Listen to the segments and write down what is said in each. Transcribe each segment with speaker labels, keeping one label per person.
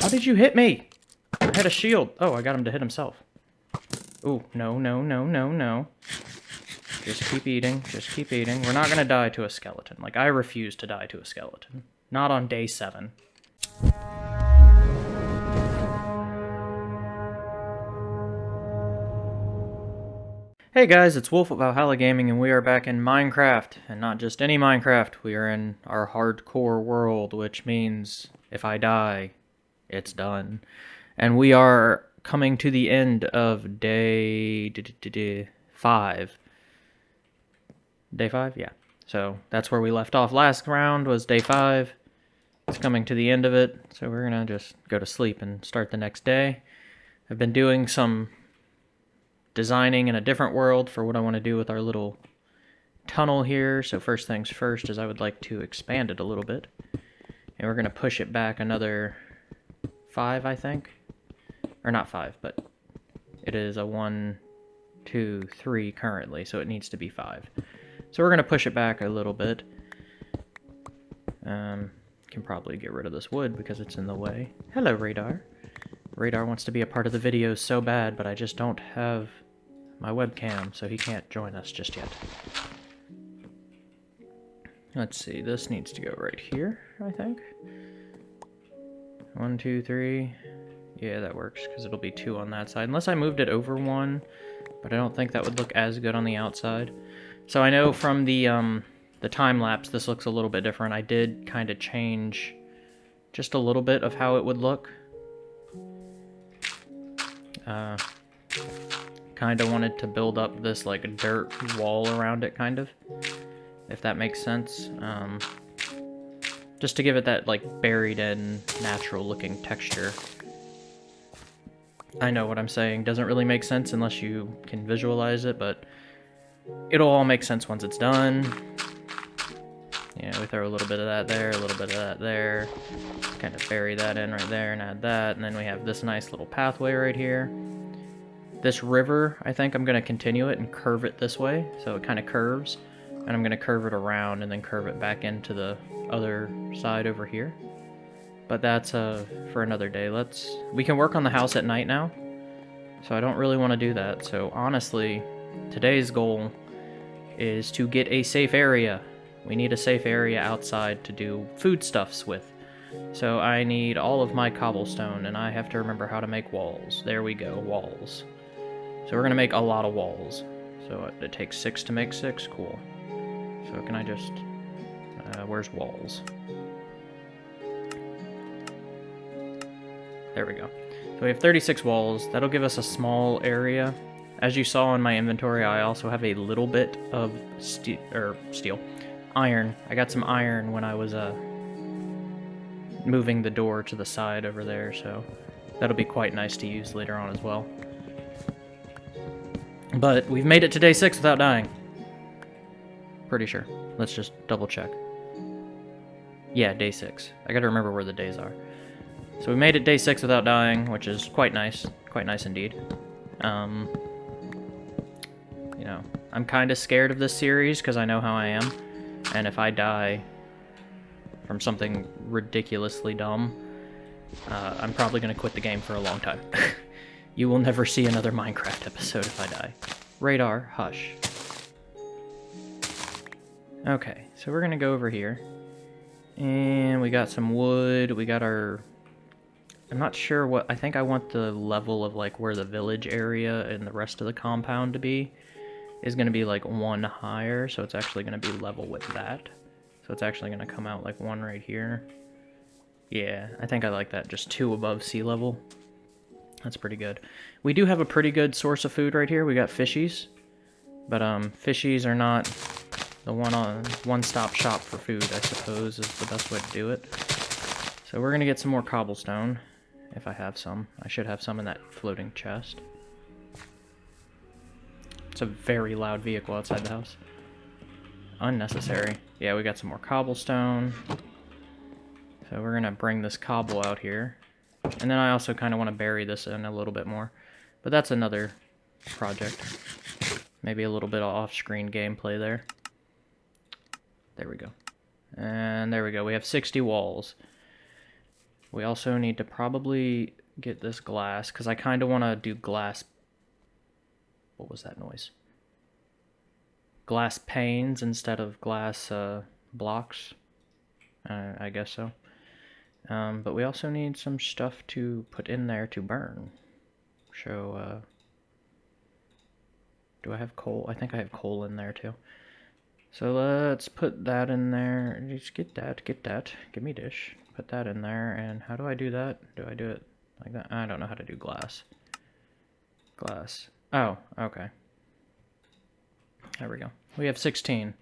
Speaker 1: How did you hit me? I had a shield. Oh, I got him to hit himself. Ooh, no, no, no, no, no. Just keep eating, just keep eating. We're not gonna die to a skeleton. Like, I refuse to die to a skeleton. Not on day seven. Hey guys, it's Wolf of Valhalla Gaming, and we are back in Minecraft. And not just any Minecraft, we are in our hardcore world, which means if I die, it's done. And we are coming to the end of day five. Day five? Yeah. So that's where we left off last round was day five. It's coming to the end of it, so we're going to just go to sleep and start the next day. I've been doing some designing in a different world for what I want to do with our little tunnel here. So first things first is I would like to expand it a little bit. And we're going to push it back another five, I think. Or not five, but it is a one, two, three currently, so it needs to be five. So we're going to push it back a little bit. Um, can probably get rid of this wood because it's in the way. Hello, Radar. Radar wants to be a part of the video so bad, but I just don't have my webcam, so he can't join us just yet. Let's see, this needs to go right here, I think. One, two, three. Yeah, that works, because it'll be two on that side. Unless I moved it over one, but I don't think that would look as good on the outside. So I know from the, um, the time lapse, this looks a little bit different. I did kind of change just a little bit of how it would look. Uh, kind of wanted to build up this, like, dirt wall around it, kind of. If that makes sense. Um, just to give it that, like, buried-in, natural-looking texture. I know what I'm saying doesn't really make sense unless you can visualize it, but it'll all make sense once it's done. Yeah, we throw a little bit of that there, a little bit of that there. Kind of bury that in right there and add that. And then we have this nice little pathway right here. This river, I think I'm going to continue it and curve it this way. So it kind of curves. And I'm going to curve it around and then curve it back into the other side over here. But that's uh, for another day. Let's We can work on the house at night now. So I don't really want to do that. So honestly, today's goal is to get a safe area. We need a safe area outside to do foodstuffs with. So I need all of my cobblestone, and I have to remember how to make walls. There we go, walls. So we're going to make a lot of walls. So it takes six to make six, cool. So can I just uh, where's walls? There we go. So we have 36 walls. That'll give us a small area. As you saw in my inventory, I also have a little bit of steel, or steel, iron. I got some iron when I was uh, moving the door to the side over there, so that'll be quite nice to use later on as well. But we've made it to day six without dying. Pretty sure. Let's just double check. Yeah, day six. I gotta remember where the days are. So we made it day six without dying, which is quite nice. Quite nice indeed. Um, you know, I'm kind of scared of this series because I know how I am. And if I die from something ridiculously dumb, uh, I'm probably going to quit the game for a long time. you will never see another Minecraft episode if I die. Radar, hush. Okay, so we're going to go over here. And we got some wood. We got our... I'm not sure what... I think I want the level of, like, where the village area and the rest of the compound to be is going to be, like, one higher. So it's actually going to be level with that. So it's actually going to come out, like, one right here. Yeah, I think I like that. Just two above sea level. That's pretty good. We do have a pretty good source of food right here. We got fishies. But, um, fishies are not the one on one-stop shop for food, I suppose, is the best way to do it. So we're going to get some more cobblestone, if I have some. I should have some in that floating chest. It's a very loud vehicle outside the house. Unnecessary. Yeah, we got some more cobblestone. So we're going to bring this cobble out here. And then I also kind of want to bury this in a little bit more. But that's another project. Maybe a little bit of off-screen gameplay there. There we go. And there we go. We have 60 walls. We also need to probably get this glass, because I kind of want to do glass... What was that noise? Glass panes instead of glass uh, blocks. Uh, I guess so. Um, but we also need some stuff to put in there to burn. So, uh, do I have coal? I think I have coal in there too. So let's put that in there. Just get that, get that. Give me dish. Put that in there. And how do I do that? Do I do it like that? I don't know how to do glass. Glass. Oh, okay. There we go. We have 16,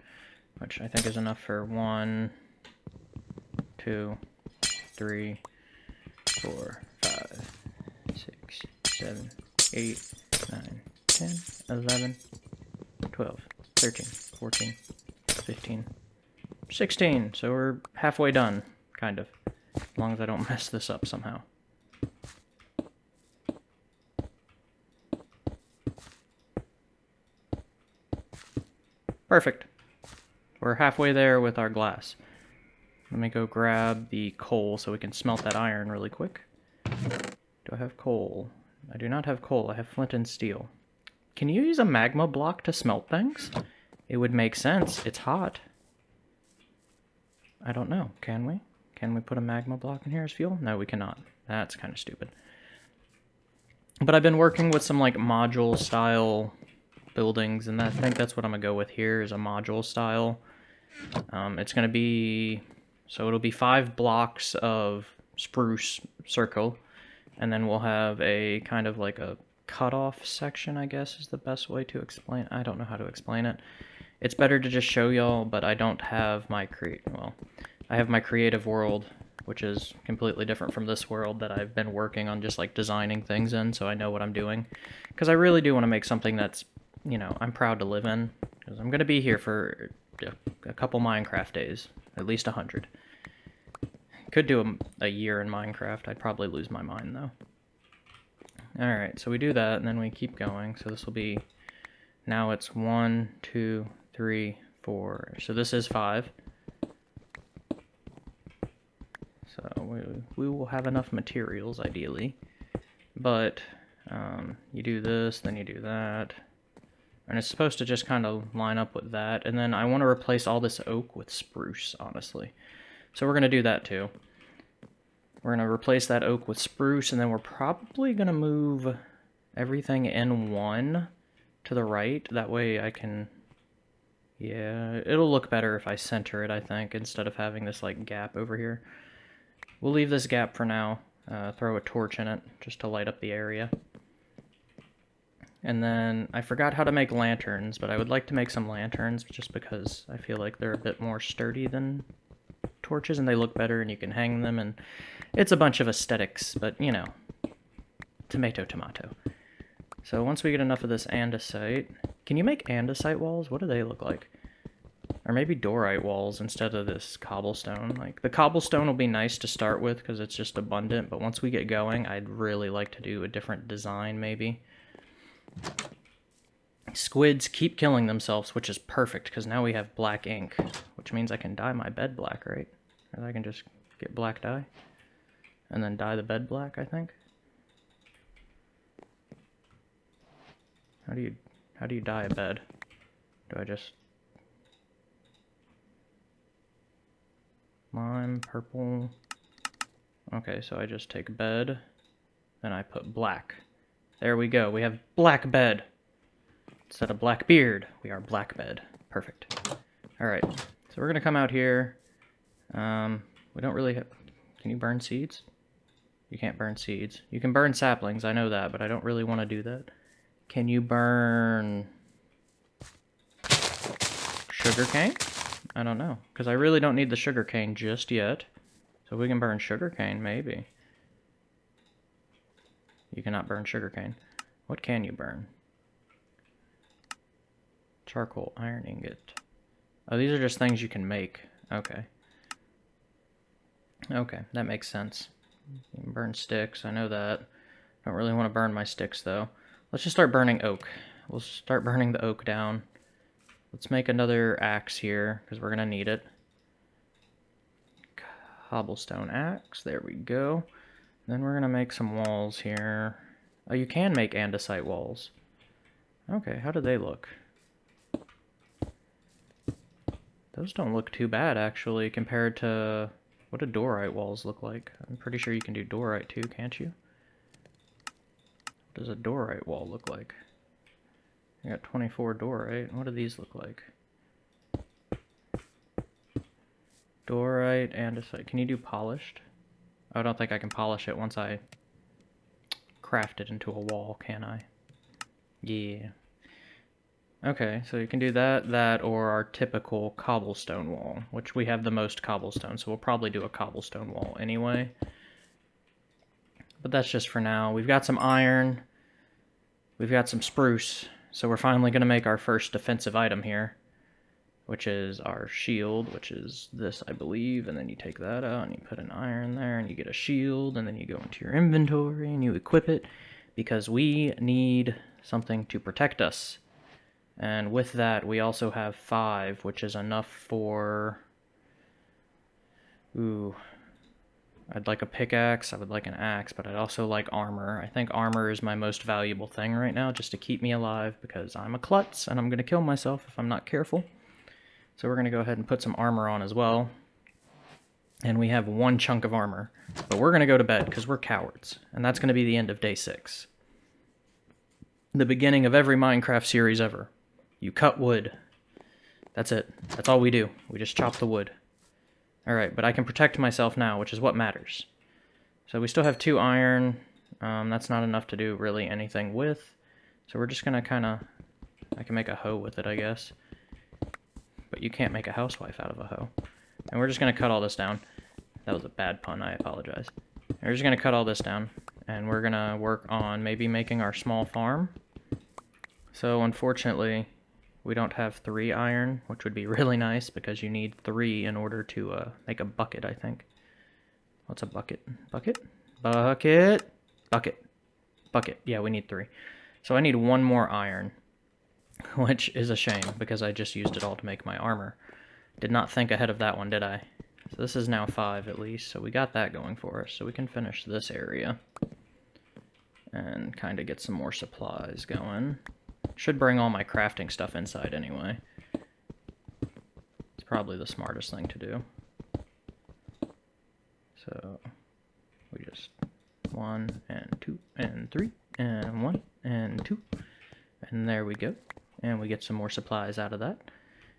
Speaker 1: which I think is enough for one, two, three, four, five, six, seven, eight, nine, ten, eleven, twelve, thirteen. 14, 15, 16. So we're halfway done, kind of. As long as I don't mess this up somehow. Perfect. We're halfway there with our glass. Let me go grab the coal so we can smelt that iron really quick. Do I have coal? I do not have coal. I have flint and steel. Can you use a magma block to smelt things? It would make sense. It's hot. I don't know. Can we? Can we put a magma block in here as fuel? No, we cannot. That's kind of stupid. But I've been working with some like module style buildings and I think that's what I'm gonna go with here is a module style. Um, it's gonna be, so it'll be five blocks of spruce circle and then we'll have a kind of like a cutoff section I guess is the best way to explain. I don't know how to explain it. It's better to just show y'all, but I don't have my create, well, I have my creative world, which is completely different from this world that I've been working on just like designing things in so I know what I'm doing. Because I really do want to make something that's, you know, I'm proud to live in. Because I'm going to be here for a couple Minecraft days, at least a 100. Could do a, a year in Minecraft. I'd probably lose my mind though. Alright, so we do that, and then we keep going. So this will be, now it's one, two, three, four. So this is five. So we, we will have enough materials, ideally. But um, you do this, then you do that. And it's supposed to just kind of line up with that. And then I want to replace all this oak with spruce, honestly. So we're going to do that too. We're going to replace that oak with spruce, and then we're probably going to move everything in one to the right. That way I can yeah, it'll look better if I center it, I think, instead of having this, like, gap over here. We'll leave this gap for now. Uh, throw a torch in it just to light up the area. And then I forgot how to make lanterns, but I would like to make some lanterns just because I feel like they're a bit more sturdy than torches and they look better and you can hang them and it's a bunch of aesthetics, but you know, tomato, tomato. So once we get enough of this andesite, can you make andesite walls? What do they look like? Or maybe diorite walls instead of this cobblestone. Like, the cobblestone will be nice to start with because it's just abundant, but once we get going, I'd really like to do a different design, maybe. Squids keep killing themselves, which is perfect because now we have black ink, which means I can dye my bed black, right? Or I can just get black dye and then dye the bed black, I think. How do you how do you dye a bed? Do I just... Lime, purple... Okay, so I just take bed, then I put black. There we go, we have black bed! Instead of black beard, we are black bed. Perfect. Alright, so we're gonna come out here. Um, we don't really have... Can you burn seeds? You can't burn seeds. You can burn saplings, I know that, but I don't really want to do that. Can you burn sugar cane? I don't know, because I really don't need the sugar cane just yet. So we can burn sugar cane, maybe. You cannot burn sugar cane. What can you burn? Charcoal, iron ingot. Oh, these are just things you can make. Okay. Okay, that makes sense. You can burn sticks, I know that. don't really want to burn my sticks, though. Let's just start burning oak. We'll start burning the oak down. Let's make another axe here, because we're going to need it. Cobblestone axe. There we go. Then we're going to make some walls here. Oh, you can make andesite walls. Okay, how do they look? Those don't look too bad, actually, compared to... What do diorite walls look like? I'm pretty sure you can do diorite, too, can't you? does a diorite wall look like? I got 24 diorite. What do these look like? Diorite, andesite. Can you do polished? I don't think I can polish it once I craft it into a wall, can I? Yeah. Okay, so you can do that, that, or our typical cobblestone wall, which we have the most cobblestone, so we'll probably do a cobblestone wall anyway. But that's just for now. We've got some iron. We've got some spruce, so we're finally going to make our first defensive item here, which is our shield, which is this, I believe, and then you take that out and you put an iron there and you get a shield, and then you go into your inventory and you equip it, because we need something to protect us. And with that, we also have five, which is enough for... Ooh, I'd like a pickaxe, I would like an axe, but I'd also like armor. I think armor is my most valuable thing right now, just to keep me alive, because I'm a klutz, and I'm going to kill myself if I'm not careful. So we're going to go ahead and put some armor on as well. And we have one chunk of armor. But we're going to go to bed, because we're cowards. And that's going to be the end of day six. The beginning of every Minecraft series ever. You cut wood. That's it. That's all we do. We just chop the wood. Alright, but I can protect myself now, which is what matters. So we still have two iron. Um, that's not enough to do really anything with. So we're just going to kind of... I can make a hoe with it, I guess. But you can't make a housewife out of a hoe. And we're just going to cut all this down. That was a bad pun, I apologize. And we're just going to cut all this down. And we're going to work on maybe making our small farm. So unfortunately, we don't have three iron, which would be really nice because you need three in order to uh, make a bucket, I think. What's a bucket? Bucket? Bucket? Bucket. Bucket. Yeah, we need three. So I need one more iron, which is a shame because I just used it all to make my armor. Did not think ahead of that one, did I? So this is now five at least, so we got that going for us. So we can finish this area and kind of get some more supplies going. Should bring all my crafting stuff inside anyway. It's probably the smartest thing to do. So we just one and two and three and one and two. And there we go. And we get some more supplies out of that.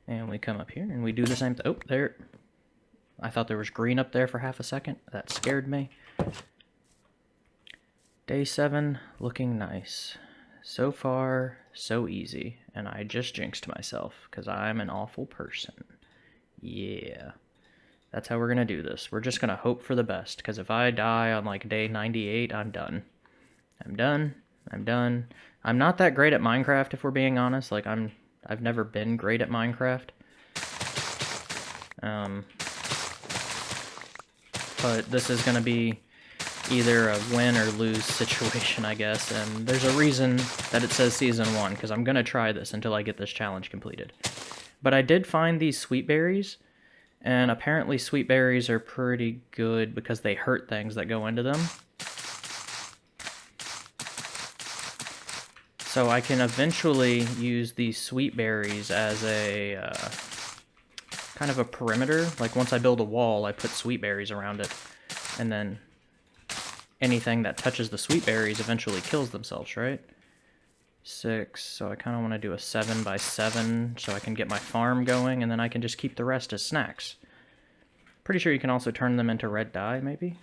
Speaker 1: And we come up here and we do the same thing. Oh, there. I thought there was green up there for half a second. That scared me. Day seven, looking nice. So far, so easy, and I just jinxed myself because I'm an awful person. Yeah. That's how we're going to do this. We're just going to hope for the best because if I die on like day 98, I'm done. I'm done. I'm done. I'm not that great at Minecraft if we're being honest. Like I'm I've never been great at Minecraft. Um but this is going to be either a win or lose situation, I guess, and there's a reason that it says Season 1, because I'm going to try this until I get this challenge completed. But I did find these sweet berries, and apparently sweet berries are pretty good because they hurt things that go into them. So I can eventually use these sweet berries as a uh, kind of a perimeter. Like once I build a wall, I put sweet berries around it, and then anything that touches the sweet berries eventually kills themselves, right? Six, so I kind of want to do a seven by seven so I can get my farm going, and then I can just keep the rest as snacks. Pretty sure you can also turn them into red dye, maybe?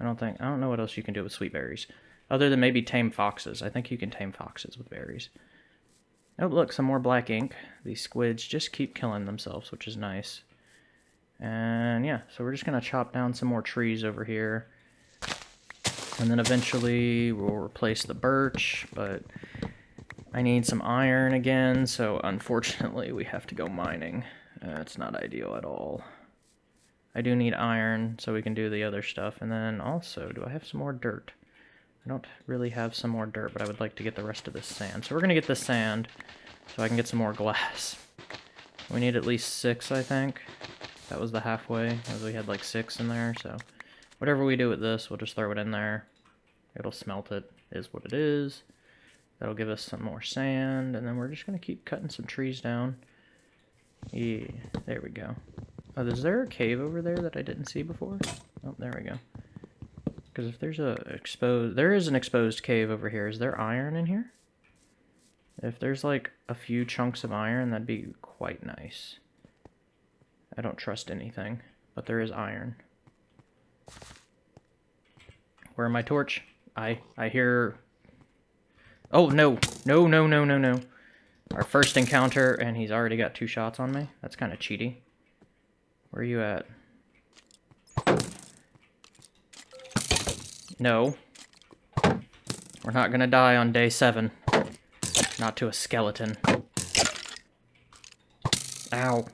Speaker 1: I don't think, I don't know what else you can do with sweet berries. Other than maybe tame foxes. I think you can tame foxes with berries. Oh, look, some more black ink. These squids just keep killing themselves, which is nice. And yeah, so we're just going to chop down some more trees over here. And then eventually we'll replace the birch, but I need some iron again, so unfortunately we have to go mining. Uh, it's not ideal at all. I do need iron so we can do the other stuff. And then also, do I have some more dirt? I don't really have some more dirt, but I would like to get the rest of this sand. So we're going to get the sand so I can get some more glass. We need at least six, I think. That was the halfway, as we had like six in there, so... Whatever we do with this, we'll just throw it in there. It'll smelt it, is what it is. That'll give us some more sand, and then we're just going to keep cutting some trees down. Yeah, there we go. Oh, is there a cave over there that I didn't see before? Oh, there we go. Because if there's a exposed... There is an exposed cave over here. Is there iron in here? If there's, like, a few chunks of iron, that'd be quite nice. I don't trust anything, but there is iron. Where my torch? I I hear... Oh, no. No, no, no, no, no. Our first encounter, and he's already got two shots on me? That's kind of cheaty. Where are you at? No. We're not gonna die on day seven. Not to a skeleton. Ow.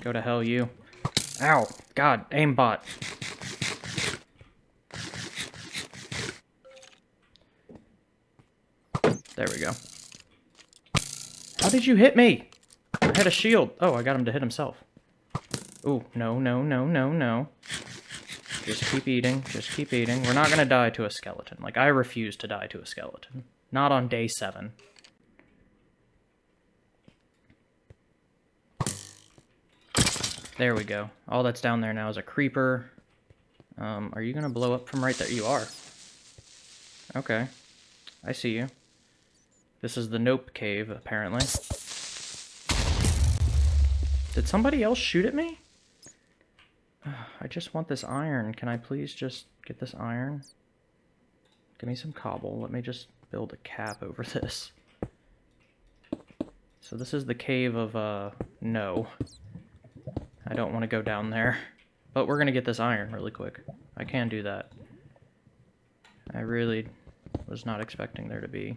Speaker 1: Go to hell, you. Ow. God, aimbot. There we go. How did you hit me? I had a shield. Oh, I got him to hit himself. Ooh, no, no, no, no, no. Just keep eating, just keep eating. We're not gonna die to a skeleton. Like, I refuse to die to a skeleton. Not on day seven. There we go. All that's down there now is a creeper. Um, are you going to blow up from right there? You are. Okay. I see you. This is the Nope Cave, apparently. Did somebody else shoot at me? I just want this iron. Can I please just get this iron? Give me some cobble. Let me just build a cap over this. So this is the cave of, uh, no. I don't want to go down there. But we're going to get this iron really quick. I can do that. I really was not expecting there to be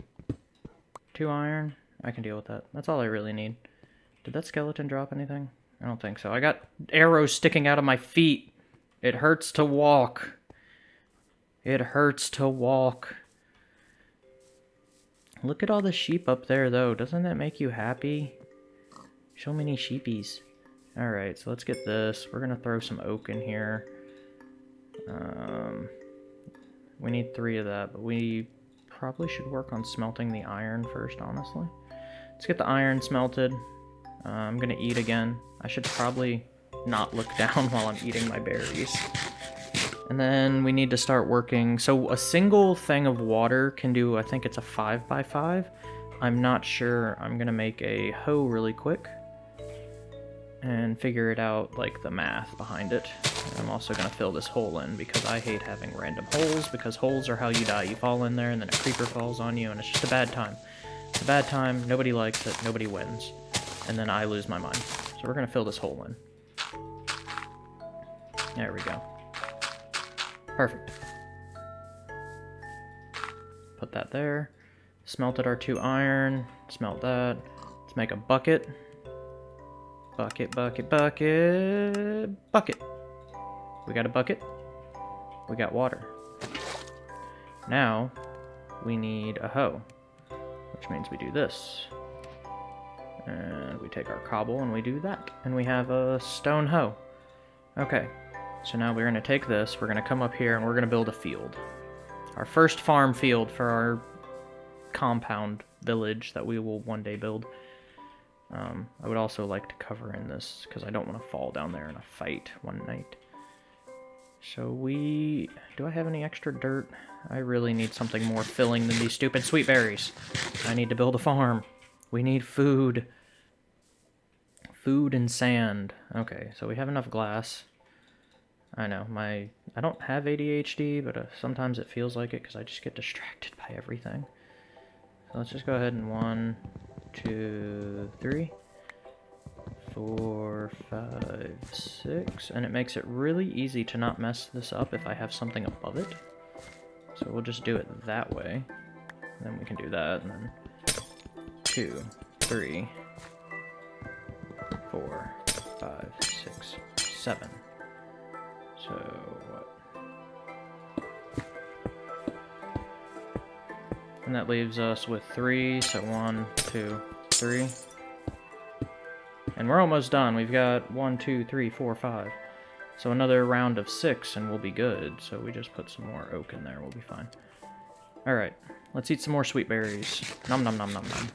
Speaker 1: two iron. I can deal with that. That's all I really need. Did that skeleton drop anything? I don't think so. I got arrows sticking out of my feet. It hurts to walk. It hurts to walk. Look at all the sheep up there, though. Doesn't that make you happy? So many sheepies. Alright, so let's get this. We're going to throw some oak in here. Um, we need three of that, but we probably should work on smelting the iron first, honestly. Let's get the iron smelted. Uh, I'm going to eat again. I should probably not look down while I'm eating my berries. And then we need to start working. So a single thing of water can do, I think it's a 5 by 5 I'm not sure. I'm going to make a hoe really quick and figure it out, like, the math behind it. And I'm also going to fill this hole in, because I hate having random holes, because holes are how you die. You fall in there, and then a creeper falls on you, and it's just a bad time. It's a bad time, nobody likes it, nobody wins, and then I lose my mind. So we're going to fill this hole in. There we go. Perfect. Put that there. Smelted our two iron, smelt that. Let's make a bucket. Bucket, bucket, bucket, bucket. We got a bucket. We got water. Now, we need a hoe, which means we do this. And we take our cobble and we do that. And we have a stone hoe. Okay, so now we're going to take this, we're going to come up here, and we're going to build a field. Our first farm field for our compound village that we will one day build. Um, I would also like to cover in this because I don't want to fall down there in a fight one night. So we... Do I have any extra dirt? I really need something more filling than these stupid sweet berries. I need to build a farm. We need food. Food and sand. Okay, so we have enough glass. I know, my... I don't have ADHD, but uh, sometimes it feels like it because I just get distracted by everything. So let's just go ahead and one, two, three, four, five, six, and it makes it really easy to not mess this up if I have something above it. So we'll just do it that way. then we can do that, and then two, three, four, five, six, seven. So what? And that leaves us with three, so one, two, three. And we're almost done. We've got one, two, three, four, five. So another round of six and we'll be good. So we just put some more oak in there. We'll be fine. All right. Let's eat some more sweet berries. Nom nom nom nom nom.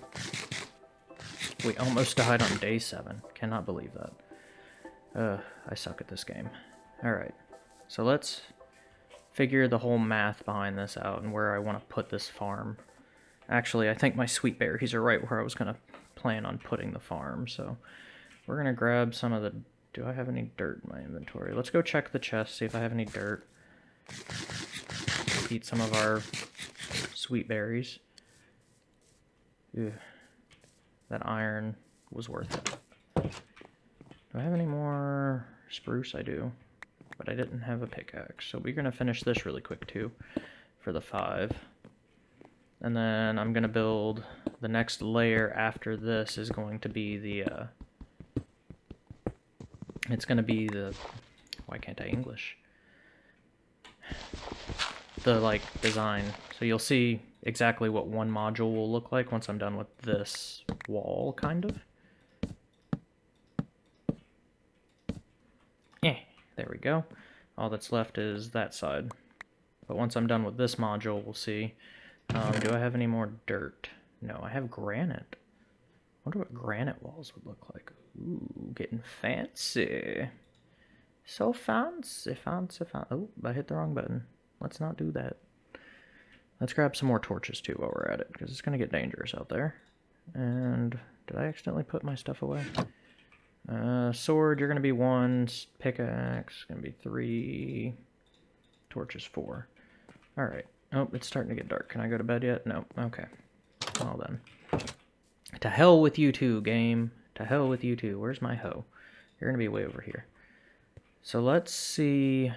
Speaker 1: We almost died on day seven. Cannot believe that. Uh, I suck at this game. All right. So let's figure the whole math behind this out and where I want to put this farm. Actually, I think my sweet berries are right where I was going to plan on putting the farm, so we're going to grab some of the... Do I have any dirt in my inventory? Let's go check the chest, see if I have any dirt. Eat some of our sweet berries. Ew. That iron was worth it. Do I have any more spruce? I do but I didn't have a pickaxe. So we're going to finish this really quick too for the five. And then I'm going to build the next layer after this is going to be the, uh, it's going to be the, why can't I English? The like design. So you'll see exactly what one module will look like once I'm done with this wall kind of. There we go. All that's left is that side. But once I'm done with this module, we'll see. Um, do I have any more dirt? No, I have granite. I wonder what granite walls would look like. Ooh, getting fancy. So fancy, fancy, fancy. Oh, I hit the wrong button. Let's not do that. Let's grab some more torches too while we're at it, because it's going to get dangerous out there. And did I accidentally put my stuff away? Uh, sword, you're going to be one. Pickaxe, going to be three. Torches, four. All right. Oh, it's starting to get dark. Can I go to bed yet? No. Okay. Well then. To hell with you two, game. To hell with you two. Where's my hoe? You're going to be way over here. So let's see.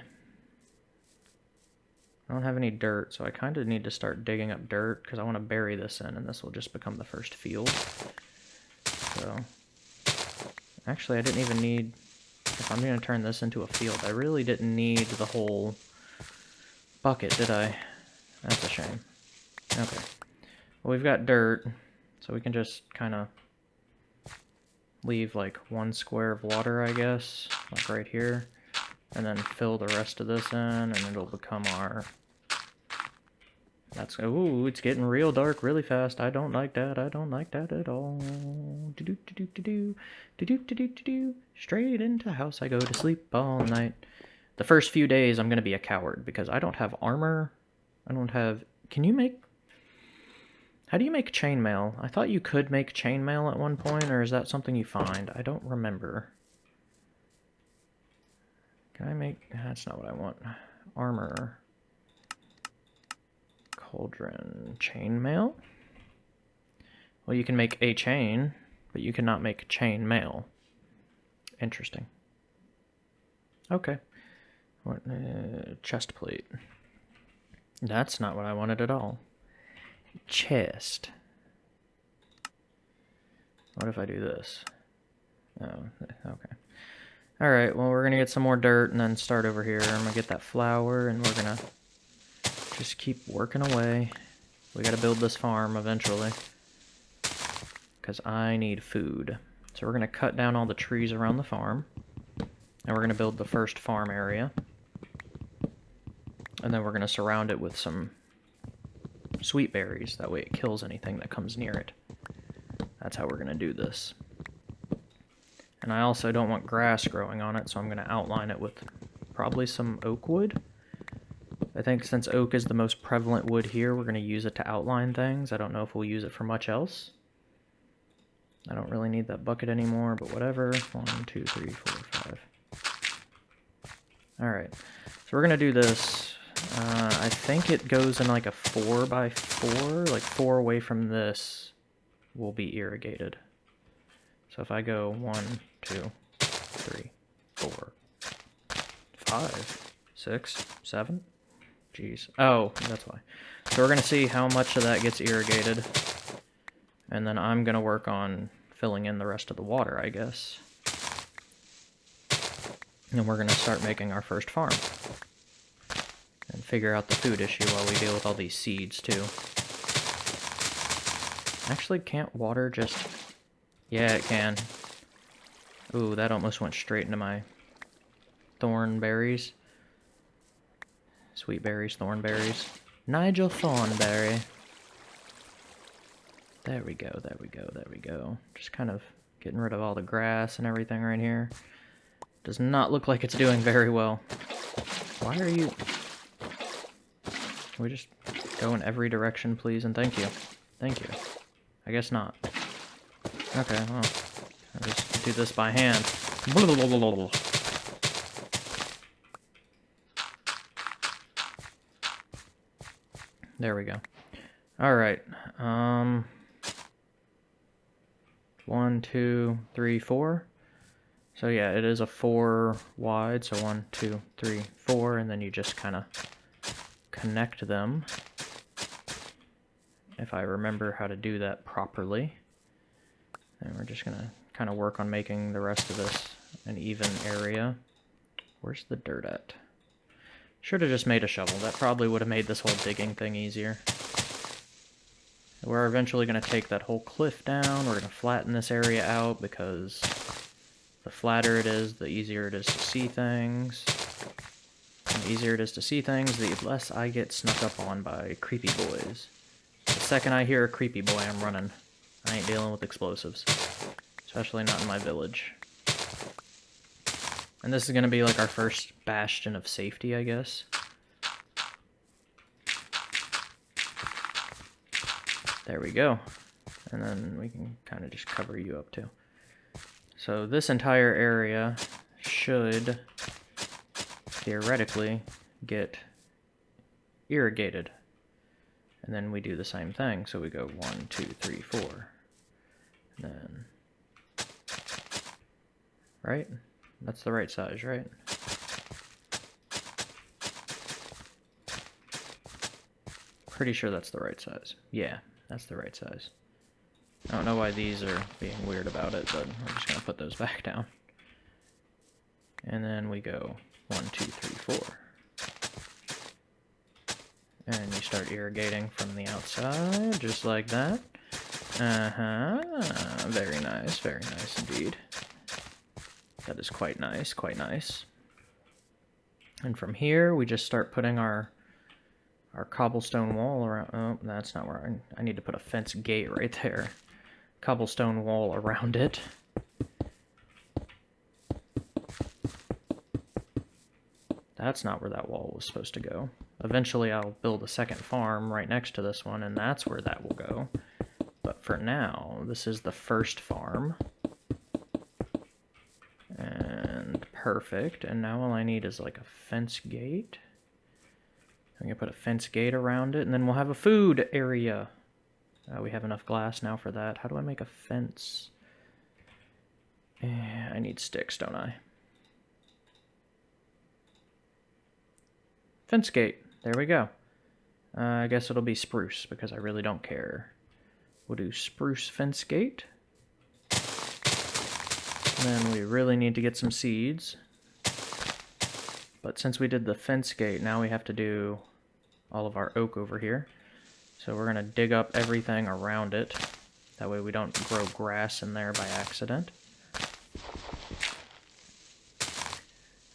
Speaker 1: I don't have any dirt, so I kind of need to start digging up dirt because I want to bury this in, and this will just become the first field. So Actually, I didn't even need... If I'm going to turn this into a field, I really didn't need the whole bucket, did I? That's a shame. Okay. Well, we've got dirt, so we can just kind of leave like one square of water, I guess, like right here, and then fill the rest of this in, and it'll become our that's ooh, it's getting real dark really fast. I don't like that. I don't like that at all. Do do do do do do do do do do. do do. Straight into the house I go to sleep all night. The first few days I'm gonna be a coward because I don't have armor. I don't have. Can you make? How do you make chainmail? I thought you could make chainmail at one point, or is that something you find? I don't remember. Can I make? That's not what I want. Armor cauldron. Chainmail? Well, you can make a chain, but you cannot make chainmail. Interesting. Okay. What, uh, chest plate. That's not what I wanted at all. Chest. What if I do this? Oh, okay. Alright, well, we're going to get some more dirt and then start over here. I'm going to get that flour and we're going to just keep working away. We gotta build this farm eventually. Because I need food. So we're gonna cut down all the trees around the farm. And we're gonna build the first farm area. And then we're gonna surround it with some sweet berries. That way it kills anything that comes near it. That's how we're gonna do this. And I also don't want grass growing on it, so I'm gonna outline it with probably some oak wood. I think since oak is the most prevalent wood here, we're going to use it to outline things. I don't know if we'll use it for much else. I don't really need that bucket anymore, but whatever. One, two, three, four, five. All right, so we're going to do this. Uh, I think it goes in like a four by four, like four away from this will be irrigated. So if I go one, two, three, four, five, six, seven, Jeez. Oh, that's why. So we're going to see how much of that gets irrigated. And then I'm going to work on filling in the rest of the water, I guess. And we're going to start making our first farm. And figure out the food issue while we deal with all these seeds, too. Actually, can't water just... Yeah, it can. Ooh, that almost went straight into my thorn berries. Sweet berries, thorn berries. Nigel Thornberry. There we go, there we go, there we go. Just kind of getting rid of all the grass and everything right here. Does not look like it's doing very well. Why are you... Can we just go in every direction, please? And thank you. Thank you. I guess not. Okay, well. I'll just do this by hand. Blah, blah, blah, There we go. All right. Um, one, two, three, four. So yeah, it is a four wide. So one, two, three, four, and then you just kind of connect them. If I remember how to do that properly. And we're just gonna kind of work on making the rest of this an even area. Where's the dirt at? Should have just made a shovel. That probably would have made this whole digging thing easier. We're eventually going to take that whole cliff down. We're going to flatten this area out because the flatter it is, the easier it is to see things. And the easier it is to see things, the less I get snuck up on by creepy boys. The second I hear a creepy boy, I'm running. I ain't dealing with explosives. Especially not in my village. And this is going to be like our first bastion of safety, I guess. There we go. And then we can kind of just cover you up too. So this entire area should theoretically get irrigated. And then we do the same thing. So we go one, two, three, four. And then, right? That's the right size, right? Pretty sure that's the right size. Yeah, that's the right size. I don't know why these are being weird about it, but we're just going to put those back down. And then we go one, two, three, four. And you start irrigating from the outside, just like that. Uh-huh. Very nice, very nice indeed. That is quite nice, quite nice. And from here, we just start putting our our cobblestone wall around. Oh, that's not where I, I need to put a fence gate right there. Cobblestone wall around it. That's not where that wall was supposed to go. Eventually I'll build a second farm right next to this one, and that's where that will go. But for now, this is the first farm. Perfect. And now all I need is like a fence gate. I'm going to put a fence gate around it, and then we'll have a food area. Uh, we have enough glass now for that. How do I make a fence? Eh, I need sticks, don't I? Fence gate. There we go. Uh, I guess it'll be spruce, because I really don't care. We'll do spruce fence gate then we really need to get some seeds. But since we did the fence gate, now we have to do all of our oak over here. So we're going to dig up everything around it. That way we don't grow grass in there by accident.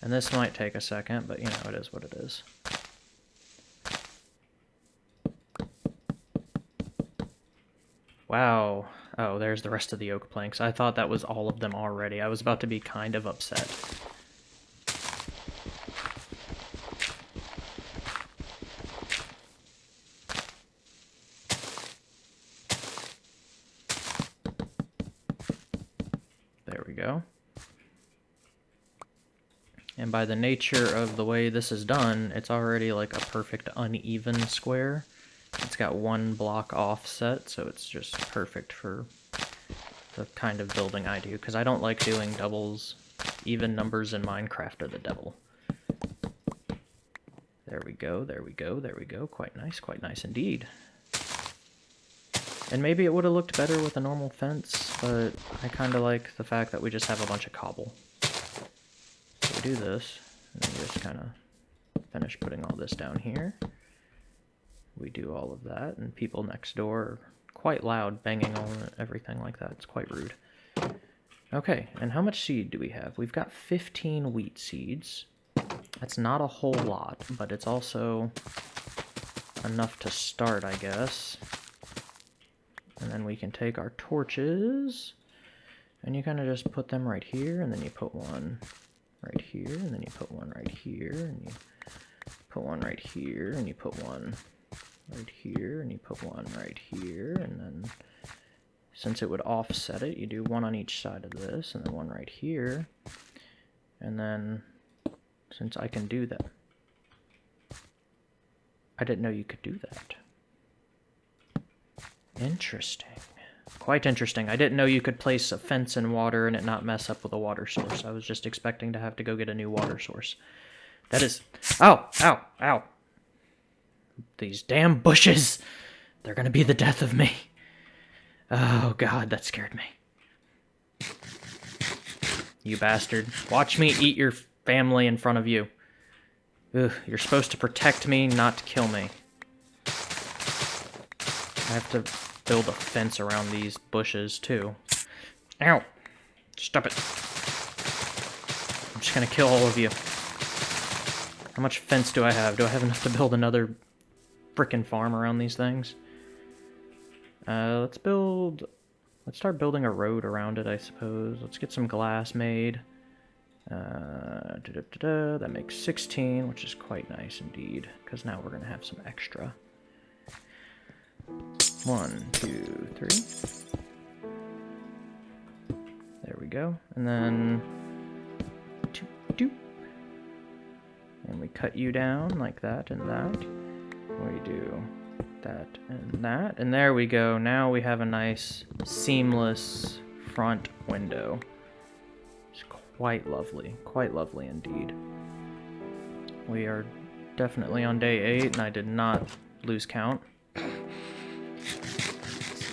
Speaker 1: And this might take a second, but you know, it is what it is. Wow. Oh, there's the rest of the oak planks. I thought that was all of them already. I was about to be kind of upset. There we go. And by the nature of the way this is done, it's already like a perfect uneven square. It's got one block offset, so it's just perfect for the kind of building I do, because I don't like doing doubles. Even numbers in Minecraft are the devil. There we go, there we go, there we go. Quite nice, quite nice indeed. And maybe it would have looked better with a normal fence, but I kind of like the fact that we just have a bunch of cobble. So we do this, and then just kind of finish putting all this down here we do all of that, and people next door are quite loud, banging on everything like that. It's quite rude. Okay, and how much seed do we have? We've got 15 wheat seeds. That's not a whole lot, but it's also enough to start, I guess. And then we can take our torches, and you kind of just put them right here, and then you put one right here, and then you put one right here, and you put one right here, and you put one right here, and you put one right here, and then since it would offset it, you do one on each side of this, and then one right here, and then since I can do that, I didn't know you could do that. Interesting. Quite interesting. I didn't know you could place a fence in water and it not mess up with a water source. I was just expecting to have to go get a new water source. That is... Ow! Ow! Ow! these damn bushes. They're gonna be the death of me. Oh god, that scared me. You bastard. Watch me eat your family in front of you. Ugh, you're supposed to protect me, not kill me. I have to build a fence around these bushes, too. Ow! Stop it. I'm just gonna kill all of you. How much fence do I have? Do I have enough to build another freaking farm around these things. Uh, let's build... Let's start building a road around it, I suppose. Let's get some glass made. Uh, da -da -da that makes 16, which is quite nice indeed, because now we're going to have some extra. One, two, three. There we go. And then... Doop, doop. And we cut you down like that and that we do that and that. And there we go. Now we have a nice seamless front window. It's quite lovely. Quite lovely indeed. We are definitely on day eight and I did not lose count.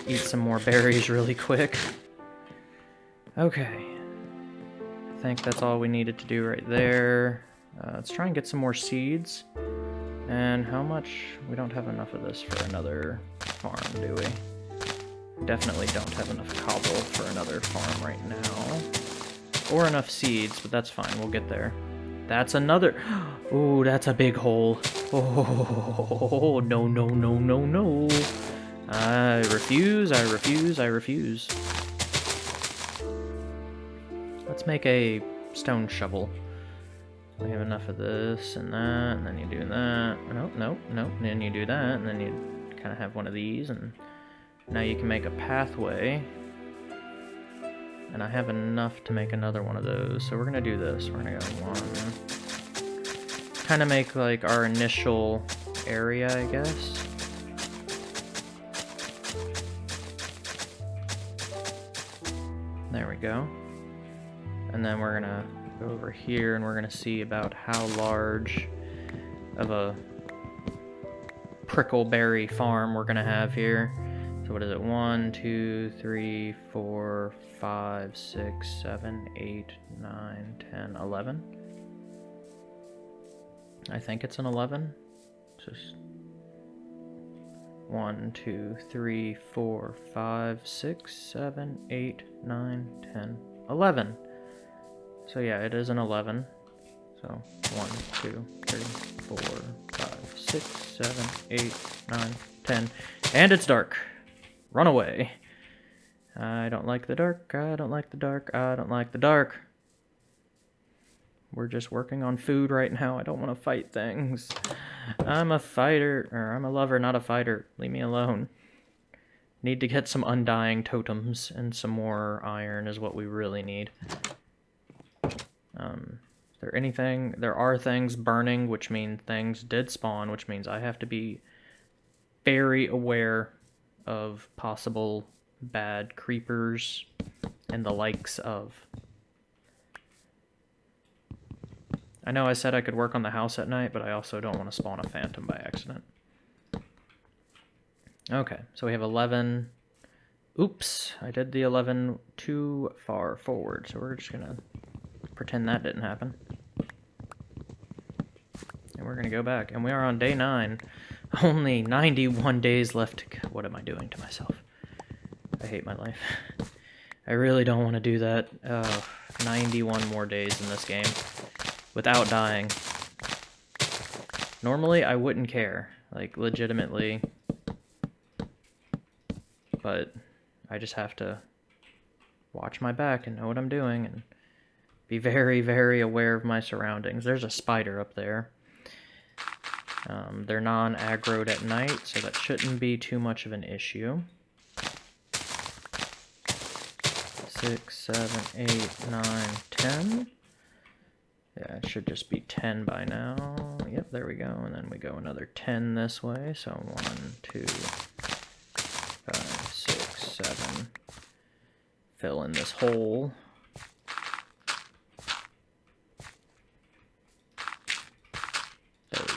Speaker 1: eat some more berries really quick. Okay. I think that's all we needed to do right there. Uh, let's try and get some more seeds. And how much? We don't have enough of this for another farm, do we? Definitely don't have enough cobble for another farm right now. Or enough seeds, but that's fine. We'll get there. That's another... Ooh, that's a big hole. Oh, no, no, no, no, no. I refuse, I refuse, I refuse. Let's make a stone shovel we have enough of this and that, and then you do that. No, no, no. And then you do that, and then you kind of have one of these, and now you can make a pathway. And I have enough to make another one of those, so we're gonna do this. We're gonna go one. Kind of make like our initial area, I guess. There we go. And then we're gonna go over here and we're going to see about how large of a prickleberry farm we're going to have here. So what is it? 1, 2, 3, 4, 5, 6, 7, 8, 9, 10, 11. I think it's an 11. It's just 1, 2, 3, 4, 5, 6, 7, 8, 9, 10, 11. So yeah, it is an 11. So 1, 2, 3, 4, 5, 6, 7, 8, 9, 10. And it's dark. Run away. I don't like the dark. I don't like the dark. I don't like the dark. We're just working on food right now. I don't want to fight things. I'm a fighter. Or I'm a lover, not a fighter. Leave me alone. Need to get some undying totems and some more iron is what we really need. Um, there anything? There are things burning, which mean things did spawn, which means I have to be very aware of possible bad creepers and the likes of. I know I said I could work on the house at night, but I also don't want to spawn a phantom by accident. Okay, so we have 11. Oops, I did the 11 too far forward, so we're just going to pretend that didn't happen. And we're going to go back. And we are on day 9. Only 91 days left to go. What am I doing to myself? I hate my life. I really don't want to do that. Uh, 91 more days in this game without dying. Normally, I wouldn't care. Like, legitimately. But I just have to watch my back and know what I'm doing and be very, very aware of my surroundings. There's a spider up there. Um, they're non-aggroed at night, so that shouldn't be too much of an issue. Six, seven, eight, nine, ten. Yeah, it should just be 10 by now. Yep, there we go. And then we go another 10 this way. So 1, 2, 5, 6, 7. Fill in this hole.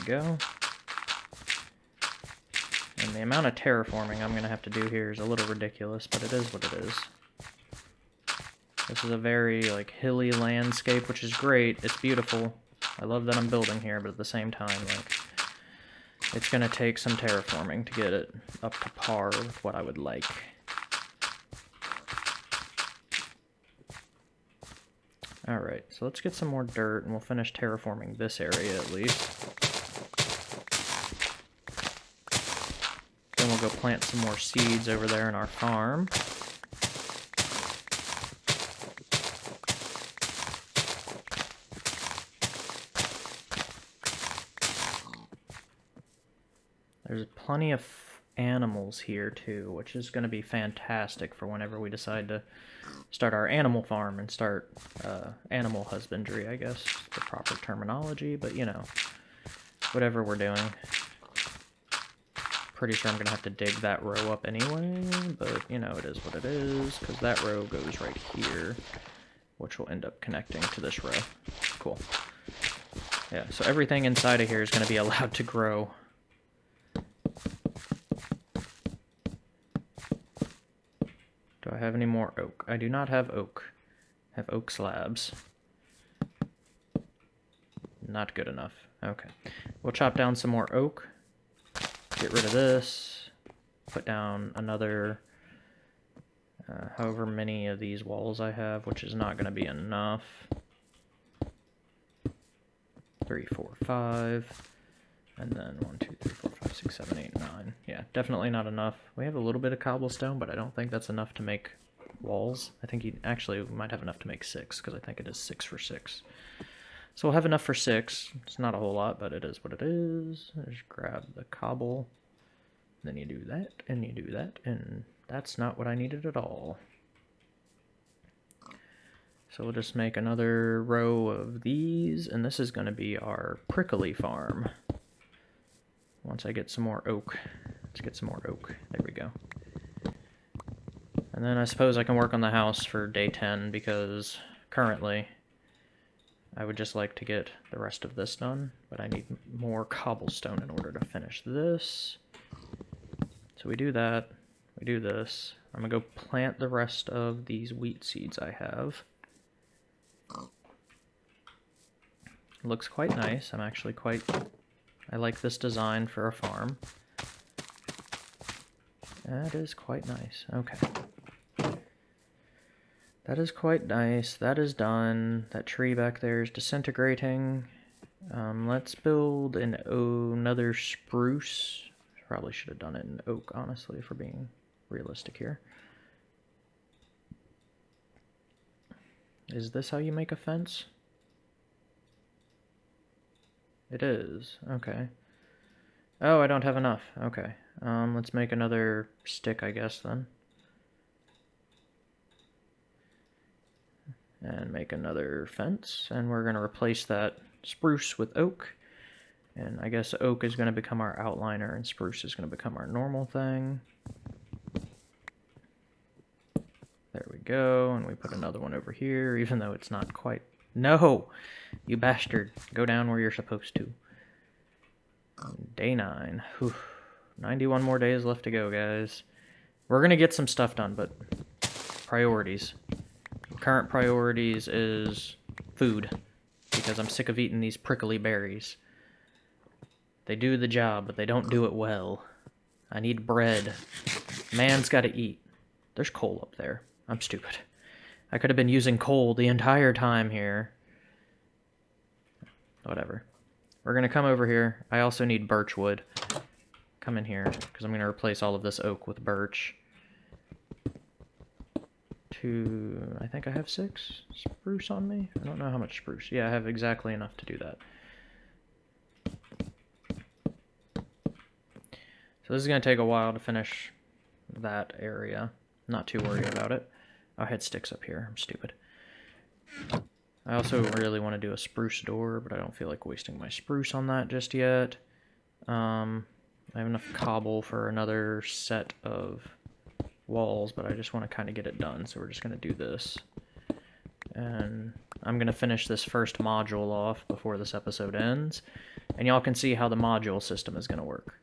Speaker 1: go. And the amount of terraforming I'm going to have to do here is a little ridiculous, but it is what it is. This is a very, like, hilly landscape, which is great. It's beautiful. I love that I'm building here, but at the same time, like, it's going to take some terraforming to get it up to par with what I would like. Alright, so let's get some more dirt, and we'll finish terraforming this area at least. we'll go plant some more seeds over there in our farm. There's plenty of animals here too, which is going to be fantastic for whenever we decide to start our animal farm and start uh, animal husbandry, I guess, the proper terminology, but you know, whatever we're doing pretty sure I'm going to have to dig that row up anyway, but, you know, it is what it is, because that row goes right here, which will end up connecting to this row. Cool. Yeah, so everything inside of here is going to be allowed to grow. Do I have any more oak? I do not have oak. I have oak slabs. Not good enough. Okay. We'll chop down some more oak get rid of this, put down another uh, however many of these walls I have, which is not going to be enough. Three, four, five, and then one, two, three, four, five, six, seven, eight, nine. Yeah, definitely not enough. We have a little bit of cobblestone, but I don't think that's enough to make walls. I think you actually might have enough to make six, because I think it is six for six. So we'll have enough for six. It's not a whole lot, but it is what it is. Just grab the cobble. Then you do that, and you do that, and that's not what I needed at all. So we'll just make another row of these, and this is going to be our prickly farm. Once I get some more oak. Let's get some more oak. There we go. And then I suppose I can work on the house for day 10, because currently I would just like to get the rest of this done, but I need more cobblestone in order to finish this. So we do that, we do this. I'm gonna go plant the rest of these wheat seeds I have. looks quite nice. I'm actually quite, I like this design for a farm. That is quite nice. Okay. That is quite nice. That is done. That tree back there is disintegrating. Um, let's build an oh, another spruce. Probably should have done it in oak, honestly, for being realistic here. Is this how you make a fence? It is. Okay. Oh, I don't have enough. Okay. Um, let's make another stick, I guess, then. and make another fence. And we're going to replace that spruce with oak. And I guess oak is going to become our outliner and spruce is going to become our normal thing. There we go. And we put another one over here, even though it's not quite... No! You bastard. Go down where you're supposed to. Day 9. Whew. 91 more days left to go, guys. We're going to get some stuff done, but priorities current priorities is food because I'm sick of eating these prickly berries. They do the job, but they don't do it well. I need bread. Man's got to eat. There's coal up there. I'm stupid. I could have been using coal the entire time here. Whatever. We're going to come over here. I also need birch wood. Come in here, because I'm going to replace all of this oak with birch to, I think I have six spruce on me. I don't know how much spruce. Yeah, I have exactly enough to do that. So this is going to take a while to finish that area. Not too worried about it. I had sticks up here. I'm stupid. I also really want to do a spruce door, but I don't feel like wasting my spruce on that just yet. Um, I have enough cobble for another set of walls, but I just want to kind of get it done. So we're just going to do this. And I'm going to finish this first module off before this episode ends. And y'all can see how the module system is going to work.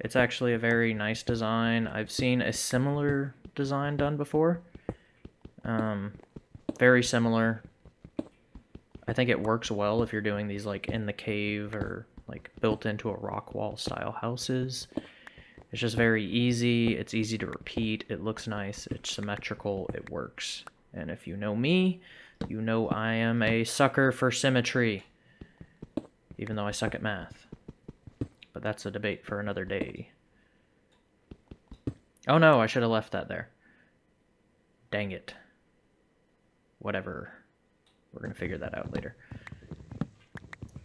Speaker 1: It's actually a very nice design. I've seen a similar design done before. Um, very similar. I think it works well if you're doing these like in the cave or like built into a rock wall style houses. It's just very easy. It's easy to repeat. It looks nice. It's symmetrical. It works. And if you know me, you know I am a sucker for symmetry. Even though I suck at math. But that's a debate for another day. Oh no, I should have left that there. Dang it. Whatever. We're going to figure that out later.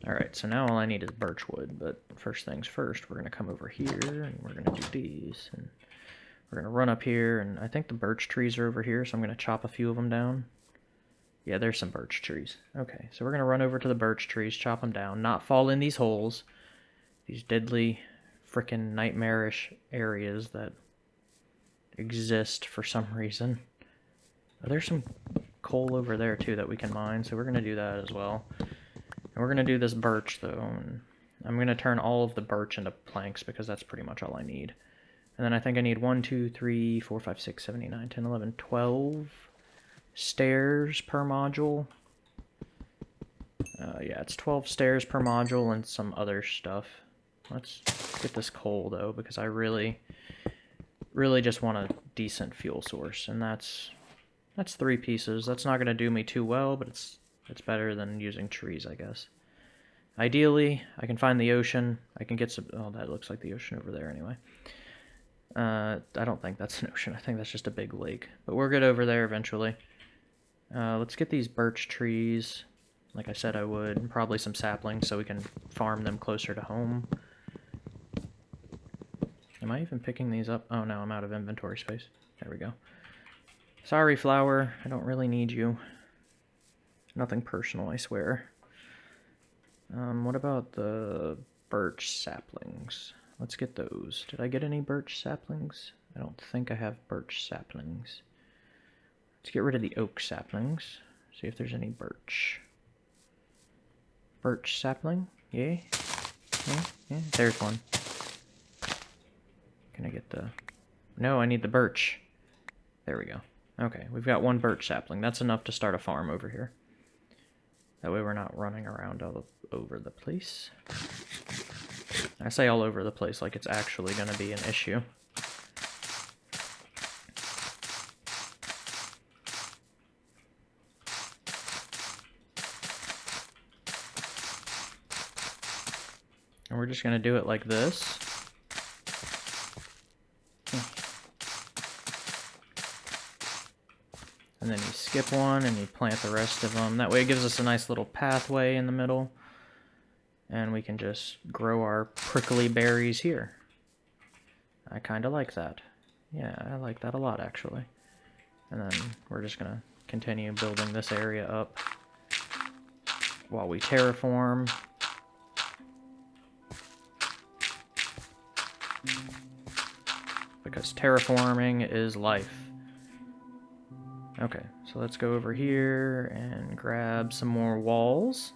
Speaker 1: All right, so now all I need is birch wood, but first things first, we're gonna come over here and we're gonna do these. and We're gonna run up here, and I think the birch trees are over here, so I'm gonna chop a few of them down. Yeah, there's some birch trees. Okay, so we're going to run over to the birch trees, chop them down, not fall in these holes, these deadly, freaking nightmarish areas that exist for some reason. there's some coal over there, too, that we can mine, so we're going to do that as well. We're going to do this birch, though. I'm going to turn all of the birch into planks because that's pretty much all I need. And then I think I need 1, 2, 3, 4, 5, 6, 7, 8, 9, 10, 11, 12 stairs per module. Uh, yeah, it's 12 stairs per module and some other stuff. Let's get this coal, though, because I really, really just want a decent fuel source. And that's, that's three pieces. That's not going to do me too well, but it's it's better than using trees, I guess. Ideally, I can find the ocean. I can get some... Oh, that looks like the ocean over there anyway. Uh, I don't think that's an ocean. I think that's just a big lake. But we'll get over there eventually. Uh, let's get these birch trees, like I said I would. Probably some saplings so we can farm them closer to home. Am I even picking these up? Oh no, I'm out of inventory space. There we go. Sorry, flower. I don't really need you. Nothing personal, I swear. Um, what about the birch saplings? Let's get those. Did I get any birch saplings? I don't think I have birch saplings. Let's get rid of the oak saplings. See if there's any birch. Birch sapling? Yay! Yeah, yeah. There's one. Can I get the... No, I need the birch. There we go. Okay, we've got one birch sapling. That's enough to start a farm over here. That way we're not running around all over the place. I say all over the place like it's actually going to be an issue. And we're just going to do it like this. skip one and you plant the rest of them. That way it gives us a nice little pathway in the middle. And we can just grow our prickly berries here. I kind of like that. Yeah, I like that a lot, actually. And then we're just going to continue building this area up while we terraform. Because terraforming is life. Okay, so let's go over here and grab some more walls.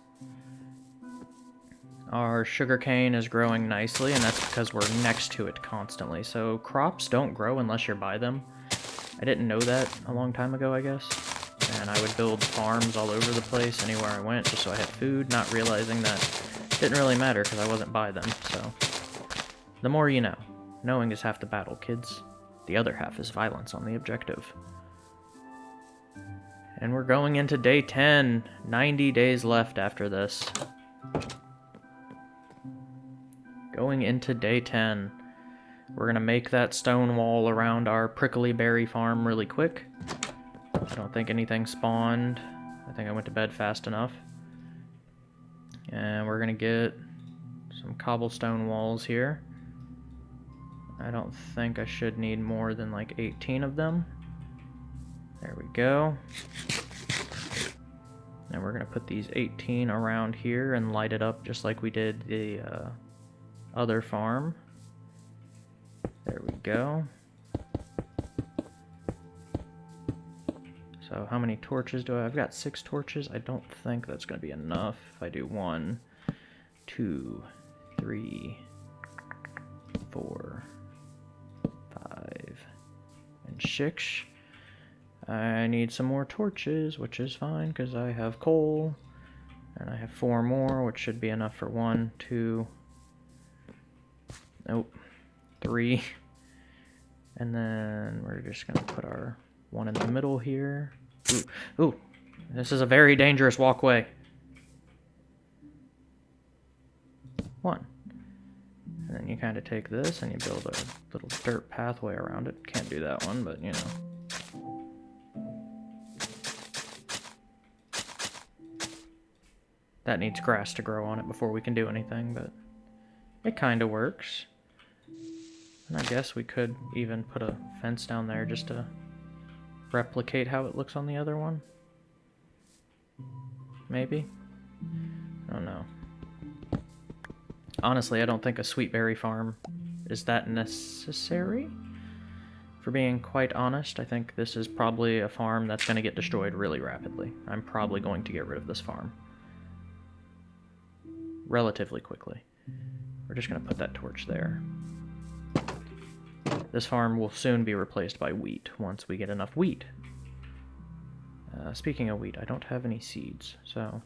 Speaker 1: Our sugarcane is growing nicely, and that's because we're next to it constantly. So crops don't grow unless you're by them. I didn't know that a long time ago, I guess. And I would build farms all over the place, anywhere I went, just so I had food, not realizing that didn't really matter because I wasn't by them, so... The more you know. Knowing is half the battle, kids. The other half is violence on the objective. And we're going into day 10. 90 days left after this. Going into day 10. We're going to make that stone wall around our prickly berry farm really quick. I don't think anything spawned. I think I went to bed fast enough. And we're going to get some cobblestone walls here. I don't think I should need more than like 18 of them. There we go. And we're going to put these 18 around here and light it up just like we did the uh, other farm. There we go. So how many torches do I have? I've got six torches. I don't think that's going to be enough. If I do one, two, three, four, five, and six. I need some more torches, which is fine, because I have coal. And I have four more, which should be enough for one, two, nope, three. And then we're just going to put our one in the middle here. Ooh, ooh, this is a very dangerous walkway. One. And then you kind of take this and you build a little dirt pathway around it. Can't do that one, but you know. That needs grass to grow on it before we can do anything, but it kind of works. And I guess we could even put a fence down there just to replicate how it looks on the other one. Maybe? I don't know. Honestly, I don't think a sweetberry farm is that necessary. For being quite honest, I think this is probably a farm that's going to get destroyed really rapidly. I'm probably going to get rid of this farm relatively quickly. We're just going to put that torch there. This farm will soon be replaced by wheat once we get enough wheat. Uh, speaking of wheat, I don't have any seeds, so...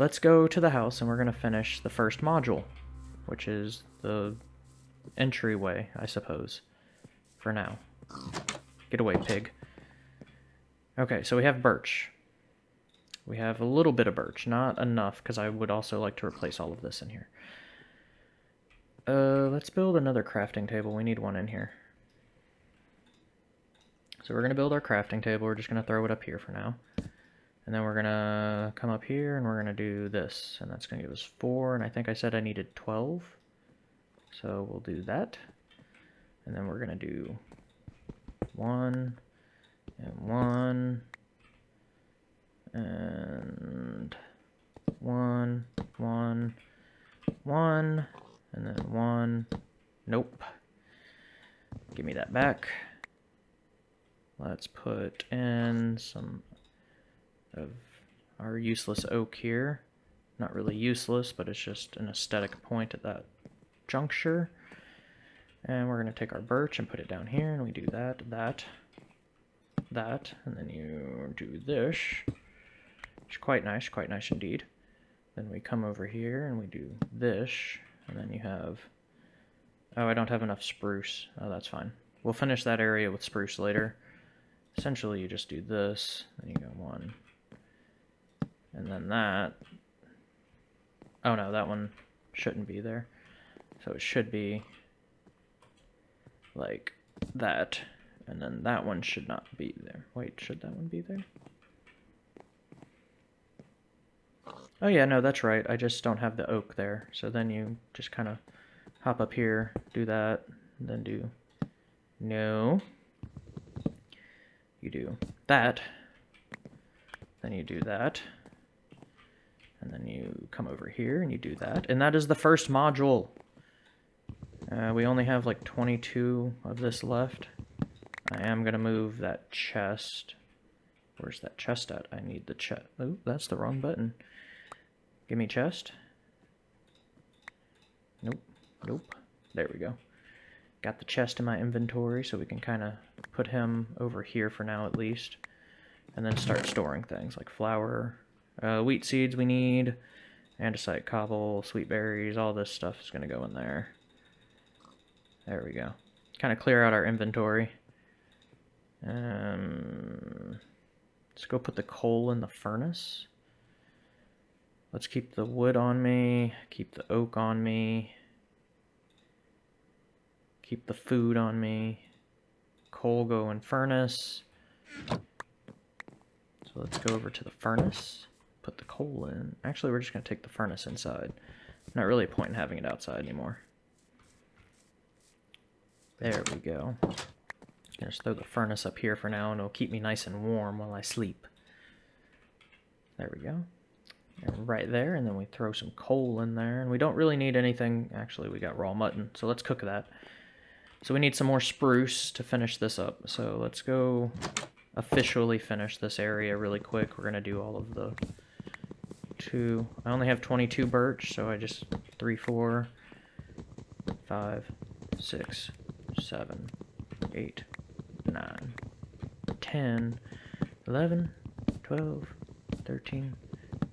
Speaker 1: Let's go to the house and we're going to finish the first module, which is the entryway, I suppose, for now. Get away, pig. Okay, so we have birch. We have a little bit of birch, not enough, because I would also like to replace all of this in here. Uh, let's build another crafting table. We need one in here. So we're going to build our crafting table. We're just going to throw it up here for now. And then we're going to come up here and we're going to do this. And that's going to give us 4. And I think I said I needed 12. So we'll do that. And then we're going to do 1 and 1 and one, one, one, and then one. Nope. Give me that back. Let's put in some of our useless oak here. Not really useless, but it's just an aesthetic point at that juncture. And we're going to take our birch and put it down here, and we do that, that, that, and then you do this which quite nice, quite nice indeed. Then we come over here and we do this, and then you have, oh, I don't have enough spruce. Oh, that's fine. We'll finish that area with spruce later. Essentially, you just do this, then you go one, and then that. Oh no, that one shouldn't be there. So it should be like that, and then that one should not be there. Wait, should that one be there? Oh yeah, no, that's right. I just don't have the oak there. So then you just kind of hop up here, do that, then do no. You do that. Then you do that. And then you come over here and you do that. And that is the first module. Uh, we only have like 22 of this left. I am going to move that chest. Where's that chest at? I need the chest. Oh, that's the wrong button. Give me chest. Nope. Nope. There we go. Got the chest in my inventory, so we can kind of put him over here for now at least. And then start storing things like flour, uh, wheat seeds we need, andesite cobble, sweet berries, all this stuff is going to go in there. There we go. Kind of clear out our inventory. Um, let's go put the coal in the furnace. Let's keep the wood on me, keep the oak on me, keep the food on me, coal going furnace. So let's go over to the furnace, put the coal in. Actually, we're just going to take the furnace inside. Not really a point in having it outside anymore. There we go. Gonna just throw the furnace up here for now and it'll keep me nice and warm while I sleep. There we go right there and then we throw some coal in there and we don't really need anything actually we got raw mutton so let's cook that so we need some more spruce to finish this up so let's go officially finish this area really quick we're gonna do all of the two I only have 22 birch so I just three four five six seven eight nine ten eleven twelve thirteen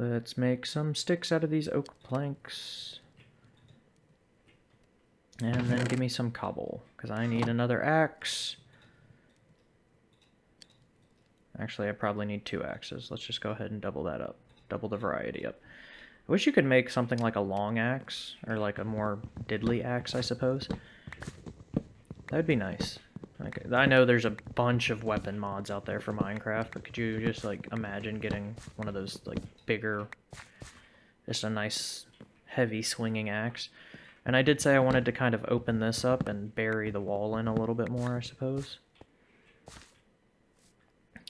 Speaker 1: Let's make some sticks out of these oak planks. And then give me some cobble, because I need another axe. Actually, I probably need two axes. Let's just go ahead and double that up. Double the variety up. I wish you could make something like a long axe, or like a more diddly axe, I suppose. That would be nice. Okay, I know there's a bunch of weapon mods out there for Minecraft, but could you just, like, imagine getting one of those, like, bigger, just a nice, heavy swinging axe? And I did say I wanted to kind of open this up and bury the wall in a little bit more, I suppose.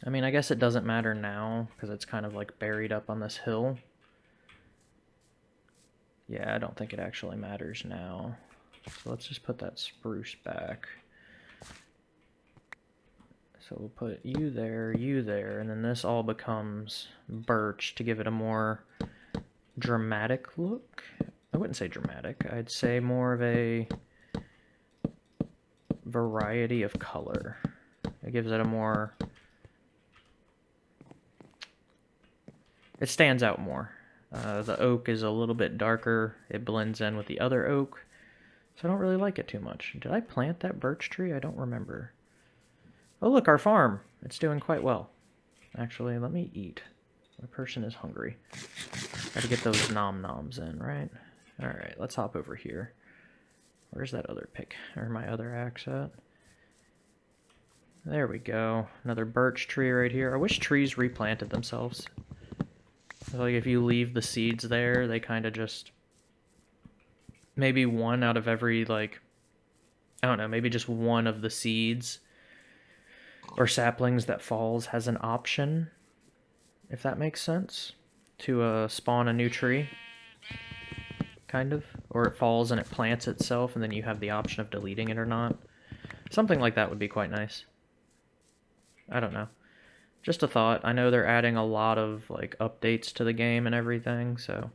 Speaker 1: I mean, I guess it doesn't matter now, because it's kind of, like, buried up on this hill. Yeah, I don't think it actually matters now. So let's just put that spruce back. So we'll put you there, you there, and then this all becomes birch to give it a more dramatic look. I wouldn't say dramatic, I'd say more of a variety of color. It gives it a more... It stands out more. Uh, the oak is a little bit darker. It blends in with the other oak. So I don't really like it too much. Did I plant that birch tree? I don't remember. Oh, look, our farm. It's doing quite well. Actually, let me eat. My person is hungry. Gotta get those nom noms in, right? Alright, let's hop over here. Where's that other pick? Or my other axe at? There we go. Another birch tree right here. I wish trees replanted themselves. Like, if you leave the seeds there, they kind of just... Maybe one out of every, like... I don't know, maybe just one of the seeds or saplings that falls has an option, if that makes sense, to uh, spawn a new tree, kind of. Or it falls and it plants itself, and then you have the option of deleting it or not. Something like that would be quite nice. I don't know. Just a thought. I know they're adding a lot of like updates to the game and everything, so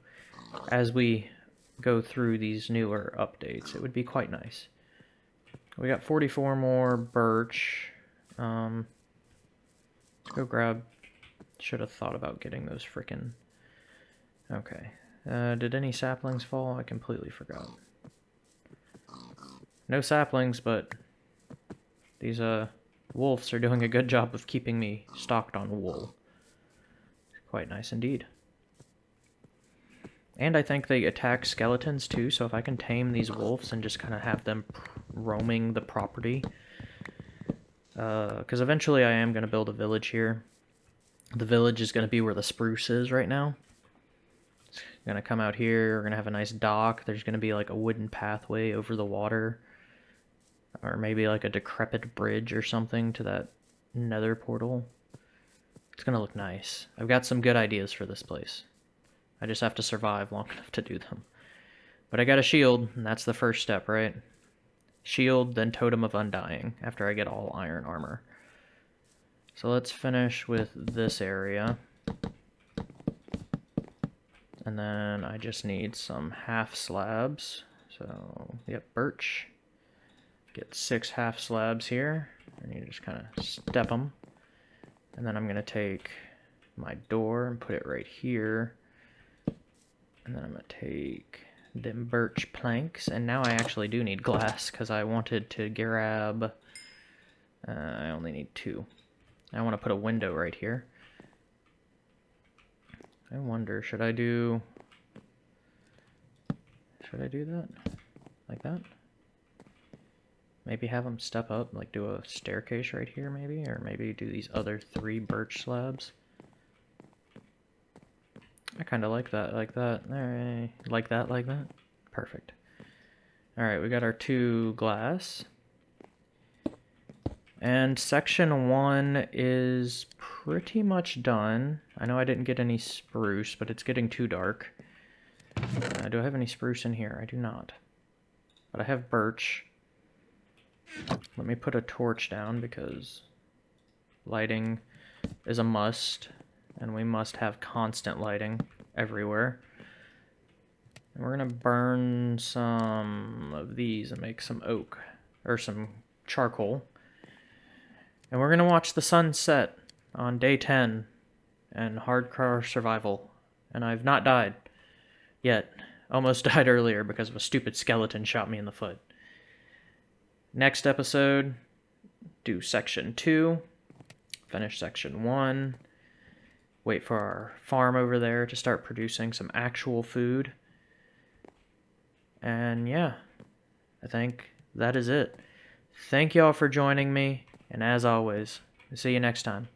Speaker 1: as we go through these newer updates, it would be quite nice. We got 44 more birch. Um, go grab. Should have thought about getting those frickin'. Okay. Uh, did any saplings fall? I completely forgot. No saplings, but these uh wolves are doing a good job of keeping me stocked on wool. It's quite nice indeed. And I think they attack skeletons too, so if I can tame these wolves and just kind of have them roaming the property, because uh, eventually I am going to build a village here. The village is going to be where the spruce is right now. I'm going to come out here. We're going to have a nice dock. There's going to be like a wooden pathway over the water. Or maybe like a decrepit bridge or something to that nether portal. It's going to look nice. I've got some good ideas for this place. I just have to survive long enough to do them. But I got a shield, and that's the first step, right? Shield, then Totem of Undying after I get all iron armor. So let's finish with this area. And then I just need some half slabs. So, yep, birch. Get six half slabs here. And you just kind of step them. And then I'm going to take my door and put it right here. And then I'm going to take the birch planks. And now I actually do need glass because I wanted to grab... Uh, I only need two. I want to put a window right here. I wonder, should I do... Should I do that? Like that? Maybe have them step up, like do a staircase right here maybe? Or maybe do these other three birch slabs? I kind of like that, like that. All right. Like that, like that. Perfect. All right, we got our two glass. And section one is pretty much done. I know I didn't get any spruce, but it's getting too dark. Uh, do I have any spruce in here? I do not. But I have birch. Let me put a torch down because lighting is a must and we must have constant lighting everywhere. And we're going to burn some of these and make some oak, or some charcoal. And we're going to watch the sunset on day 10 and hardcore survival. And I've not died yet. Almost died earlier because of a stupid skeleton shot me in the foot. Next episode, do section 2, finish section 1 wait for our farm over there to start producing some actual food. And yeah, I think that is it. Thank y'all for joining me, and as always, see you next time.